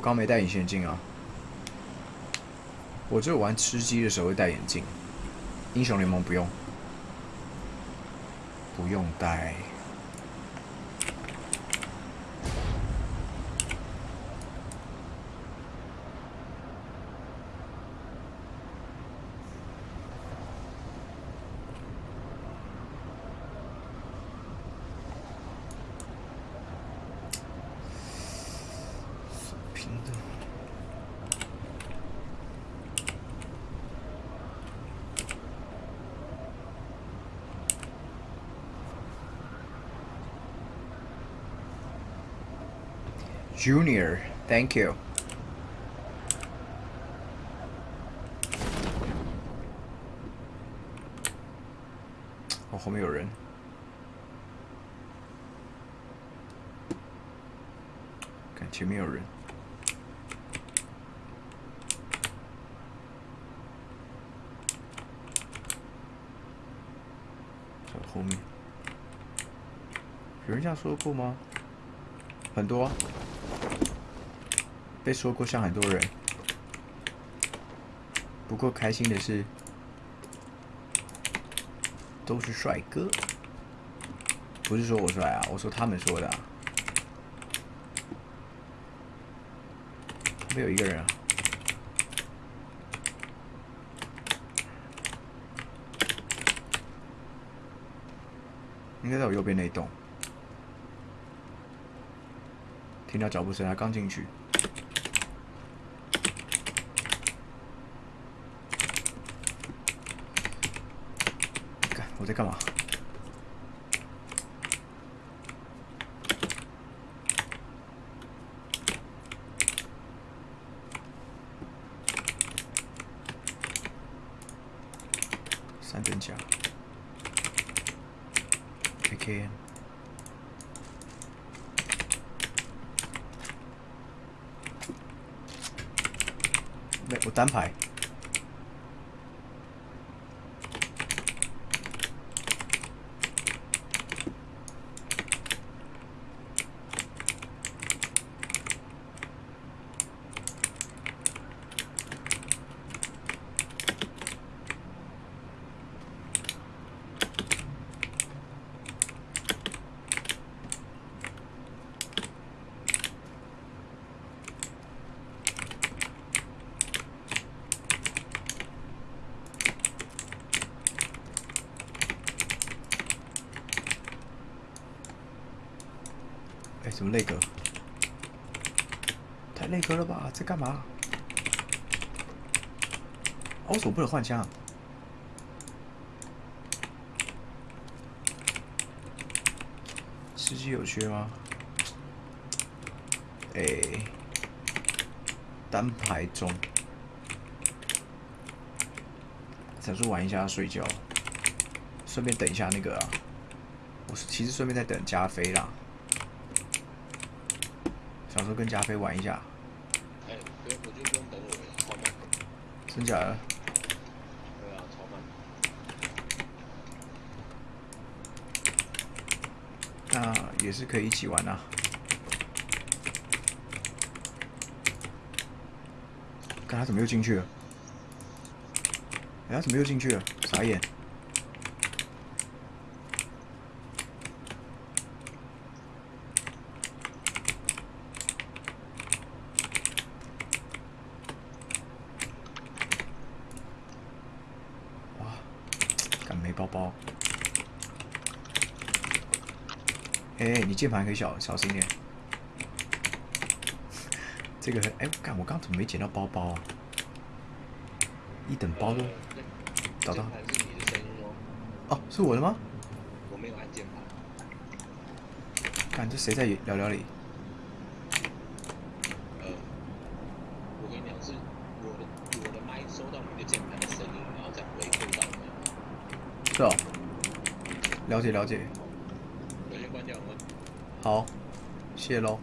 我刚没戴隐形眼镜啊。我只有玩吃鸡的时候会戴眼镜，英雄联盟不用，不用戴。平的。Junior, thank you. 我，后面有人。看前面有人。在后面。有人这样说过吗？很多、被说过像很多人，不过开心的是，都是帅哥。不是说我帅啊，我说他们说的、啊。没有一个人啊。应该在我右边那一栋。听到脚步声，他刚进去。干，我在干嘛？三等甲，AKM。没，我单排。什，么内格？太内格了吧？在干嘛？我怎么不能换枪？吃鸡有缺吗？哎，单排中，想说玩一下睡觉，顺便等一下那个啊。我其实顺便在等加菲啦。想说跟加菲玩一下，哎，不用，我就不用等我了，超慢。真假的？对啊，超慢。那也是可以一起玩啊。看他怎么又进去了？哎，他怎么又进去了？傻眼！哇，敢没包包？哎、你键盘可以小小心点。这个哎，干、我刚怎么没捡到包包啊？一等包都呃找到哦，哦，是我的吗？我没有按键盘。看这谁在聊聊里？呃，我跟你讲，是我的我的麦收到你的键盘的声音，然后再回馈到你。是哦，了解了解。好，谢喽。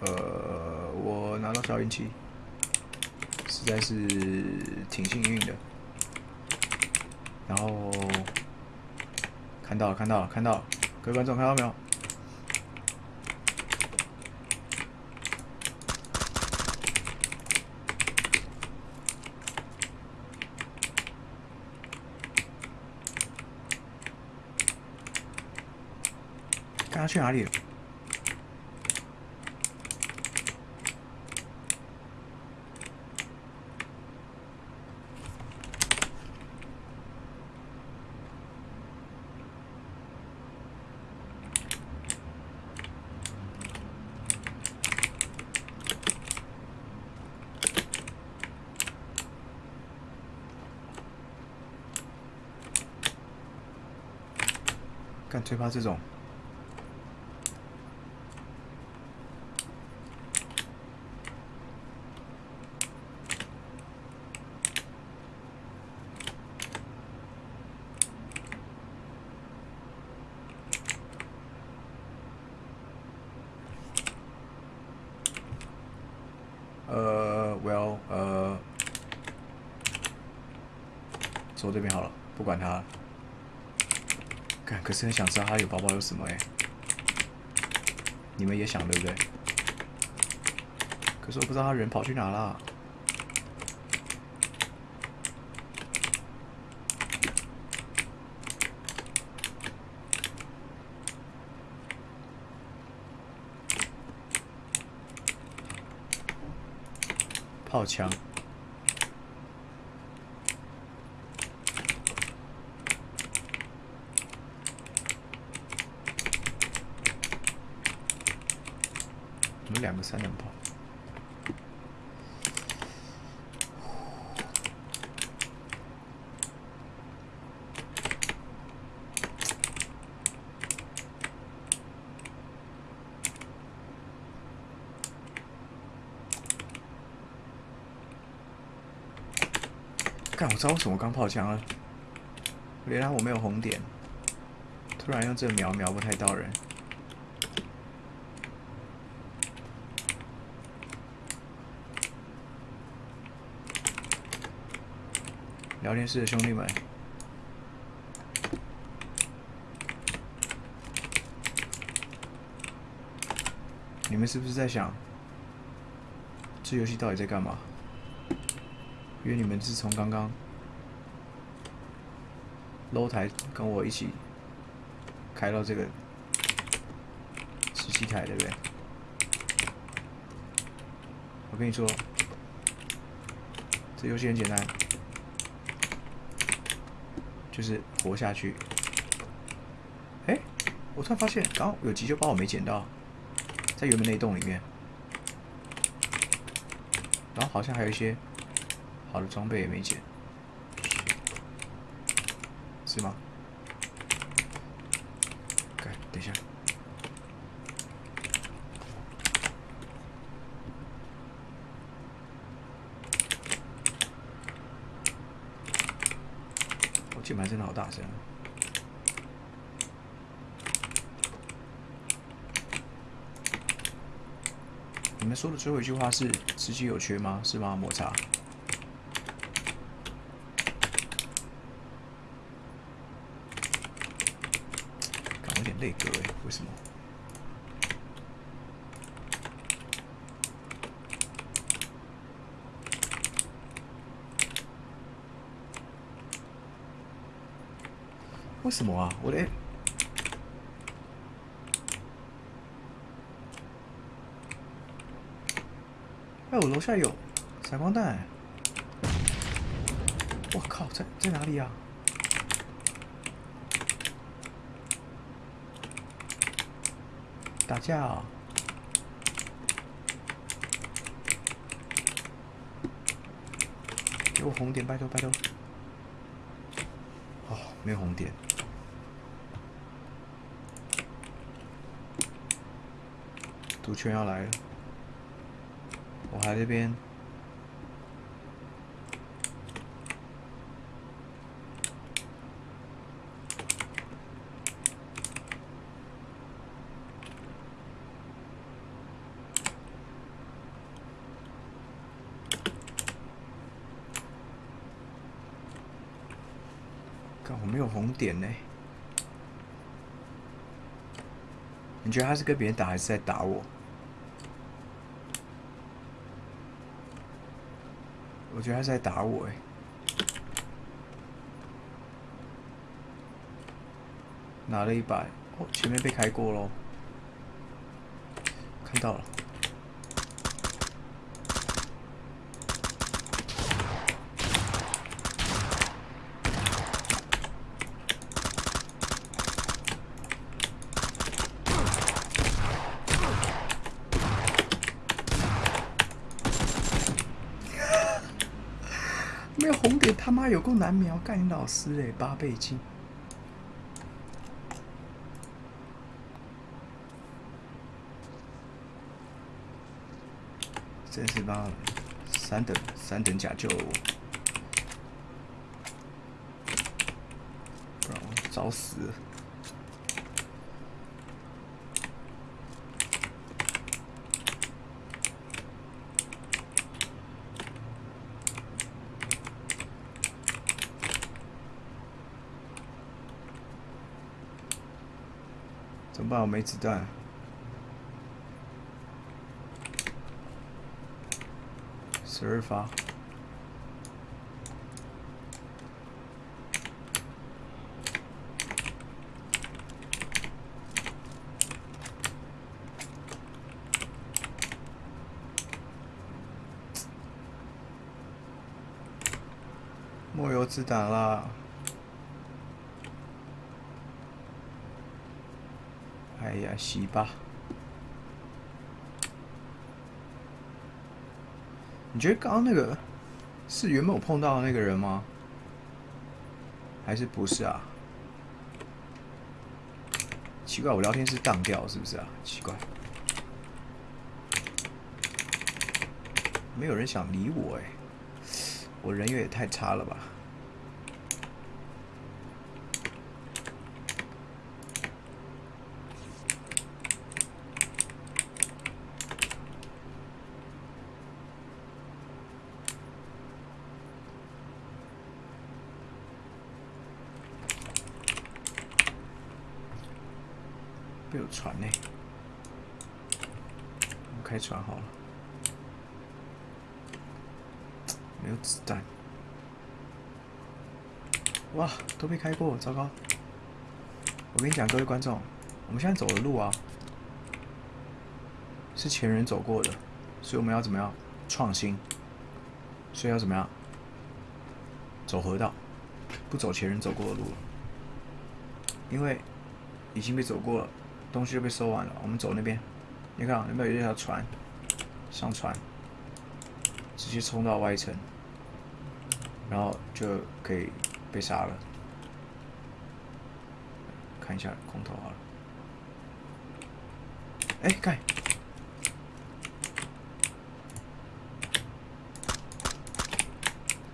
呃，我拿到消音器，实在是挺幸运的。然后看到了，看到了，看到了，各位观众看到没有？去哪里了？干最怕这种。呃，Well，呃，走这边好了，不管他了。看，可是很想知道他有包包有什么哎、你们也想对不对？可是我不知道他人跑去哪了。炮枪。有两个三连炮。干，我知道为什么刚炮枪了。原来我没有红点，突然用这瞄瞄不太到人。聊天室的兄弟们，你们是不是在想，这游戏到底在干嘛？因为你们自从刚刚楼台跟我一起开到这个十七台，对不对？我跟你说，这游戏很简单。就是活下去。哎，我突然发现，刚刚有急救包我没捡到，在原本那栋里面。然后好像还有一些好的装备也没捡，是吗？看，等一下。我键盘真的好大声。你们说的最后一句话是“吃鸡有缺吗？”是吗？抹茶。感有点累格哎，为什么？为什么啊？我的，哎，我楼下有闪光弹。我靠，在在哪里啊？打架啊！给我红点，拜托拜托。哦，没有红点。毒圈要来了我还在这边。看我没有红点呢。你觉得他是跟别人打还是在打我？觉得他是在打我哎。拿了一百，哦，前面被开过喽。看到了。没有红点，他妈有够难瞄！干你老师嘞，八倍镜。真是妈三等三等甲就，不然我找死。办？我没子弹。十二发。没有子弹了！洗吧。你觉得刚刚那个是原本我碰到的那个人吗？还是不是啊？奇怪，我聊天是荡掉是不是啊？奇怪，没有人想理我哎，我人缘也太差了吧？有船呢，我们开穿好了。没有子弹，哇，都被开过，糟糕！我跟你讲，各位观众，我们现在走的路啊，是前人走过的，所以我们要怎么样创新？所以要怎么样走河道，不走前人走过的路了，因为已经被走过了。东西就被收完了，我们走那边。你看，有没有一条船？上船，直接冲到外层，然后就可以被杀了。看一下空投好了。哎，盖！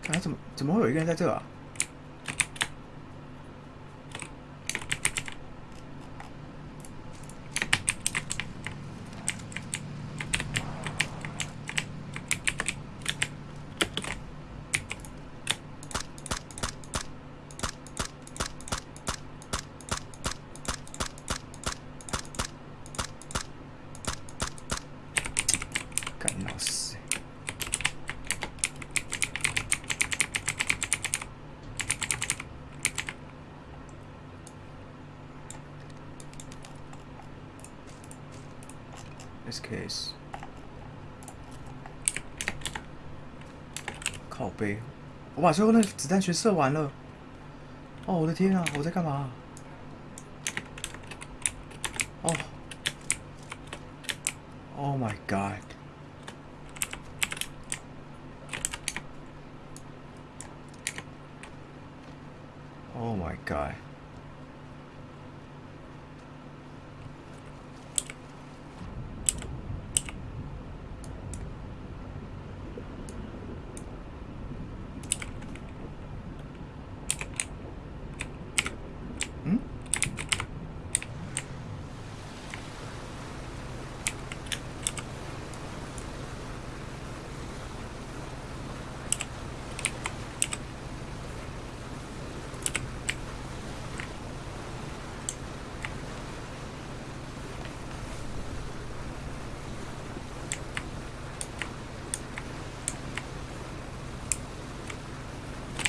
看，怎么怎么会有一个人在这啊？干老师！SKS，靠背，我把最后那子弹全射完了。哦，我的天啊！我在干嘛？哦！Oh my god. guy.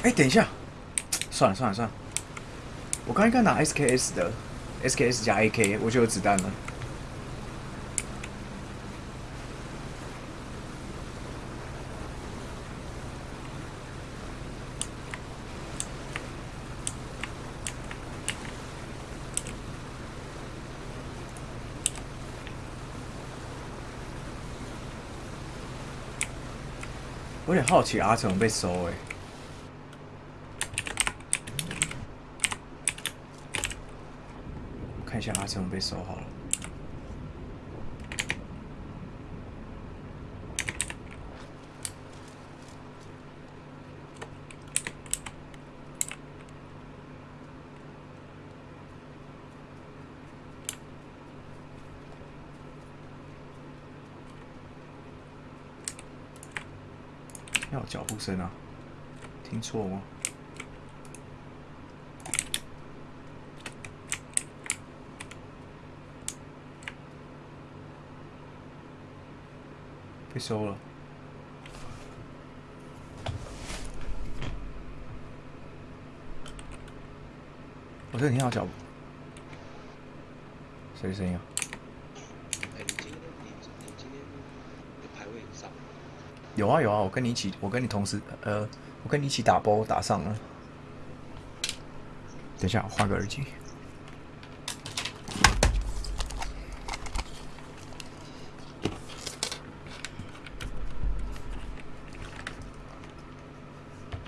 哎，等一下，算了算了算了，我刚应该拿 SKS 的，SKS 加 AK，我就有子弹了。我有点好奇阿成被收哎、我看一下阿成被收好了。要有脚步声啊？听错吗？被收了。我这里听到脚步，谁的声音啊？哎，你今天你你今天有排位上？有啊有啊，我跟你一起，我跟你同时，呃，我跟你一起打包打上了。等一下，我换个耳机。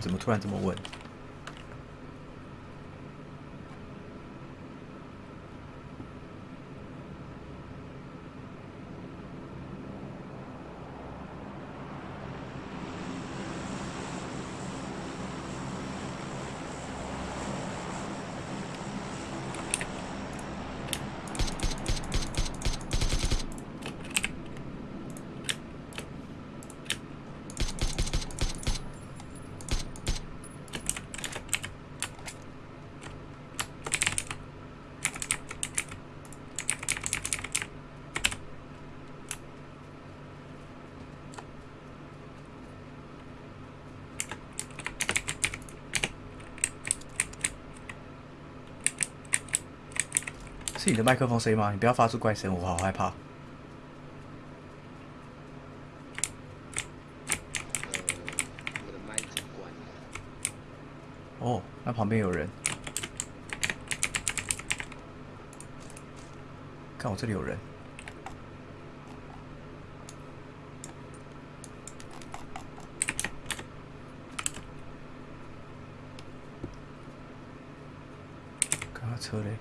怎么突然这么问？你的麦克风声音吗？你不要发出怪声，我好害怕。哦，那旁边有人。看我这里有人。看他车嘞。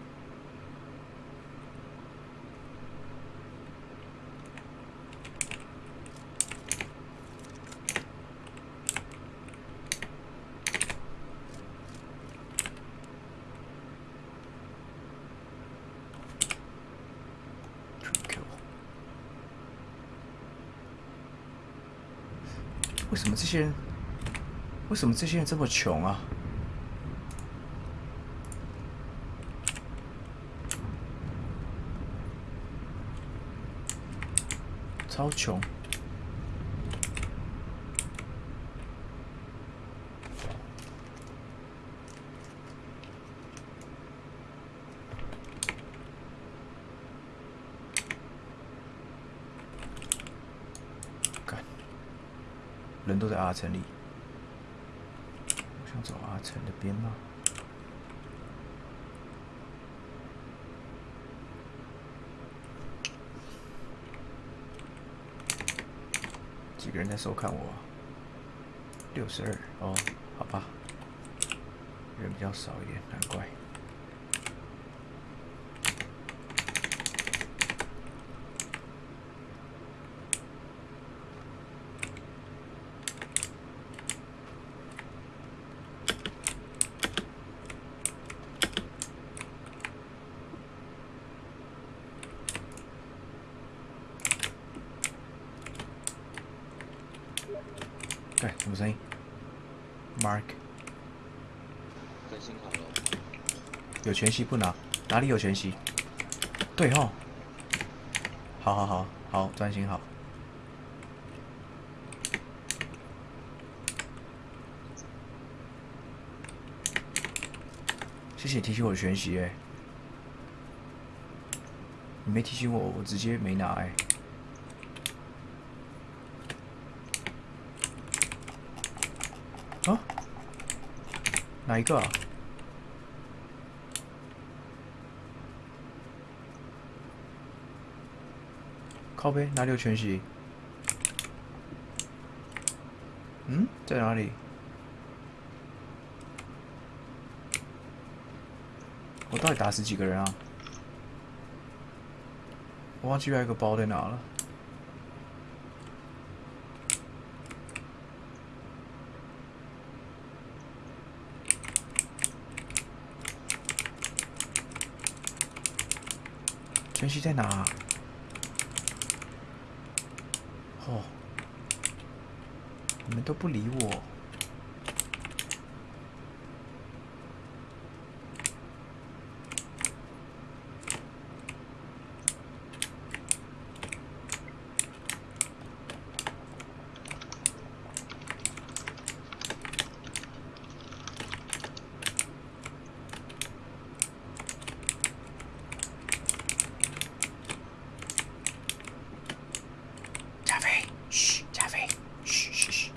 Q。为什么这些人？为什么这些人这么穷啊？超穷。人都在阿城里。我想走阿城的边吗？几个人在收看我、六十二哦，好吧，人比较少一点，难怪。对，什么声音？Mark 更新好了，有全息不拿？哪里有全息？对吼。好好好好，专心好。谢谢你提醒我全息哎、你没提醒我，我直接没拿哎、啊？哪一个啊？靠背哪里有全息？嗯，在哪里？我到底打死几个人啊？我忘记还有一个包在哪了。全息在哪、哦，你们都不理我。加菲，嘘，加菲，嘘嘘嘘，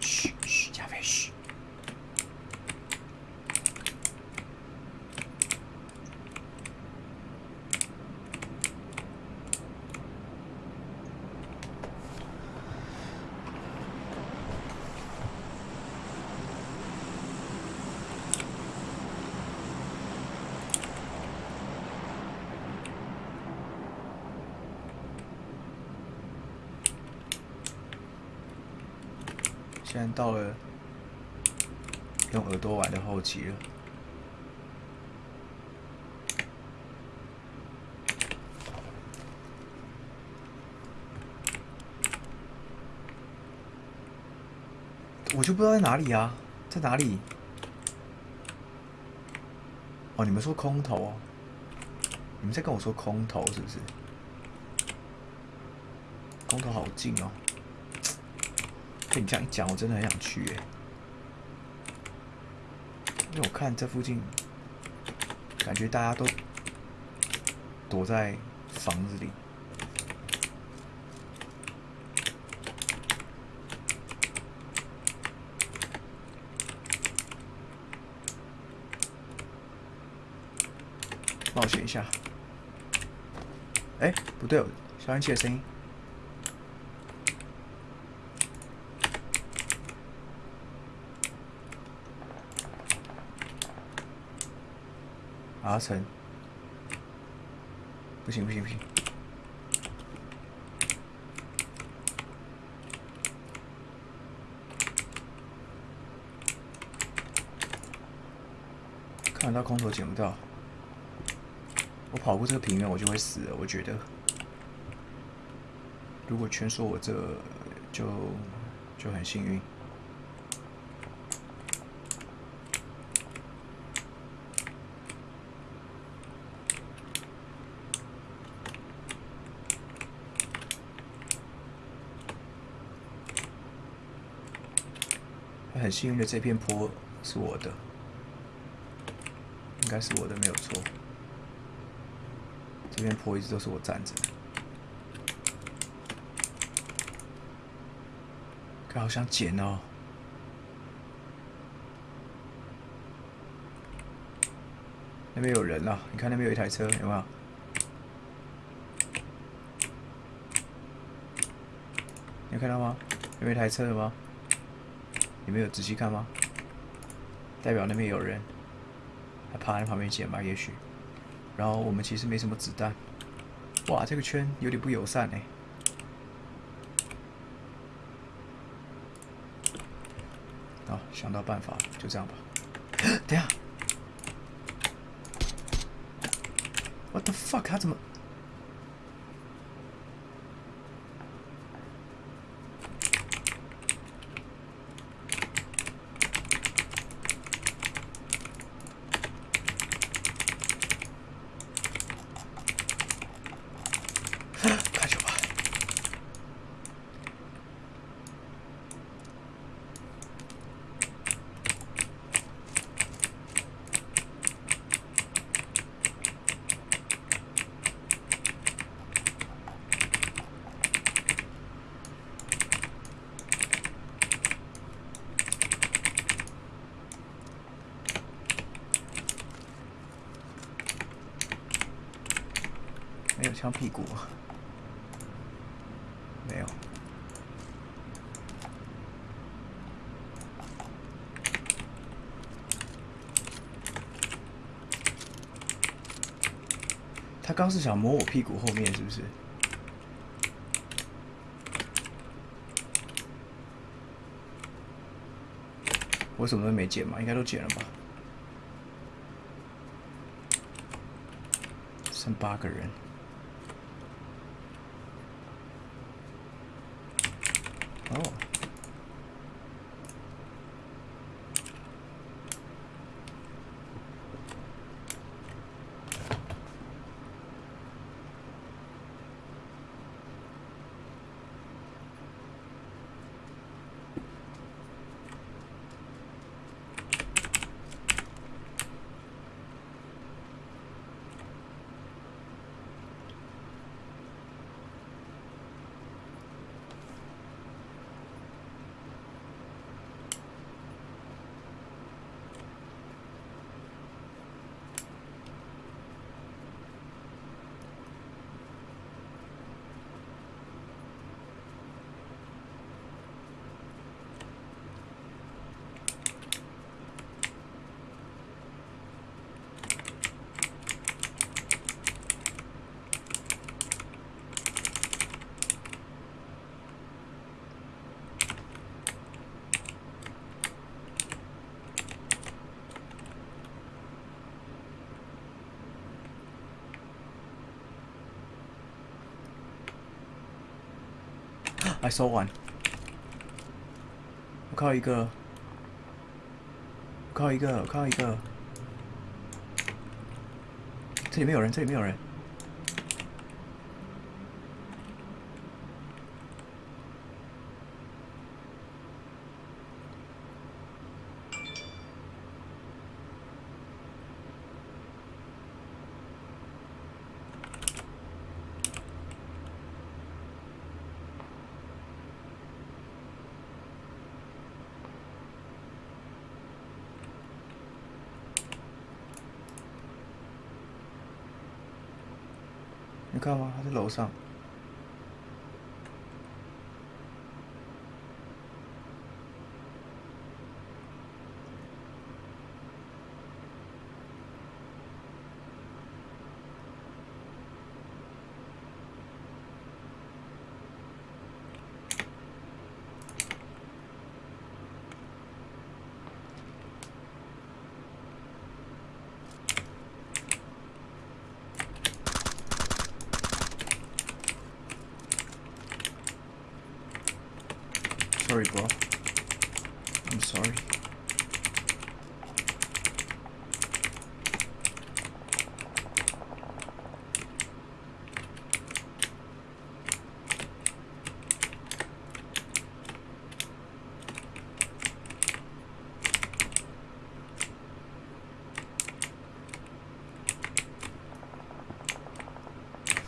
嘘嘘，加菲，嘘。现在到了用耳朵玩的后期了。我就不知道在哪里啊，在哪里？哦，你们说空投哦？你们在跟我说空投是不是？空投好近哦。你这样一讲，我真的很想去耶。因为我看这附近，感觉大家都躲在房子里。冒险一下。哎，不对哦，消音器的声音。阿成，不行不行不行，看得到空投捡不到，我跑过这个平原我就会死了，我觉得。如果全说我这就就很幸运。很幸运的这片坡是我的，应该是我的没有错。这片坡一直都是我站着。好想捡哦！那边有人了，你看那边有一台车，有没有？有看到吗？那边有一台车有吗？你们有仔细看吗？代表那边有人，还趴在旁边捡吧，也许。然后我们其实没什么子弹。哇，这个圈有点不友善哎。好，想到办法，就这样吧。等下，What the fuck？他怎么？开球吧！枪屁股吗？没有。他刚是想摸我屁股后面，是不是？我什么都没捡嘛，应该都捡了吧？剩八个人。哦。I saw one。我靠一个，我靠一个，我靠一个。这里没有人，这里没有人。你看吗？他在楼上。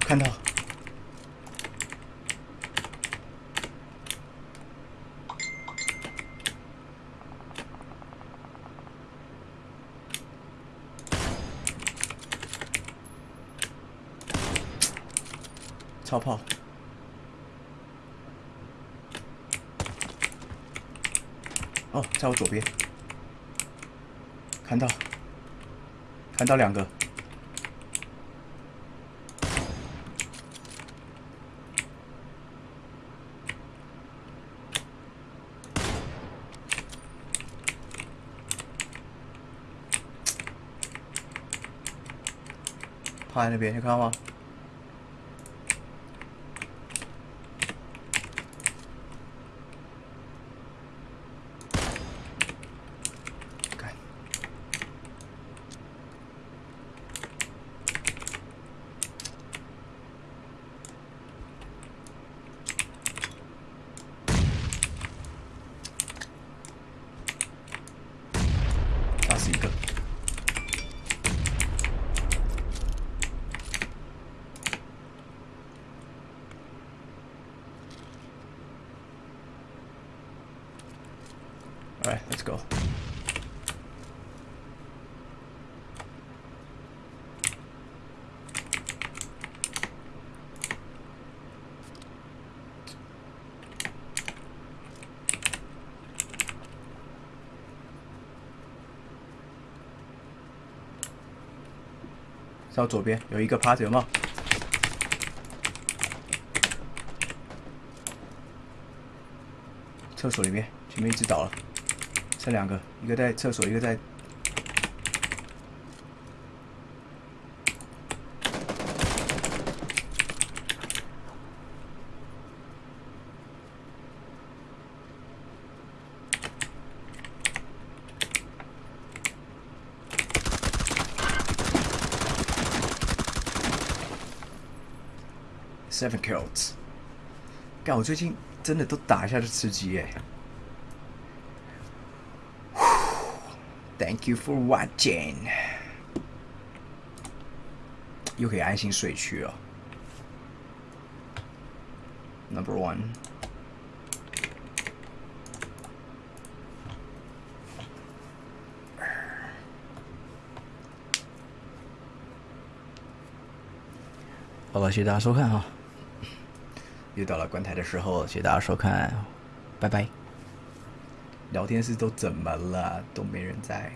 看到。超炮！哦，在我左边，看到，看到两个，趴在那边，你看到吗？干打死一个。All right, let's go. 到左边有一个趴着，有没有？厕所里面，前面一只倒了，剩两个，一个在厕所，一个在。Seven kills，干！我最近真的都打一下就吃鸡耶。Thank you for watching，又可以安心睡去了。Number one，好了，谢谢大家收看哈。又到了关台的时候，谢谢大家收看，拜拜。聊天室都怎么了？都没人在。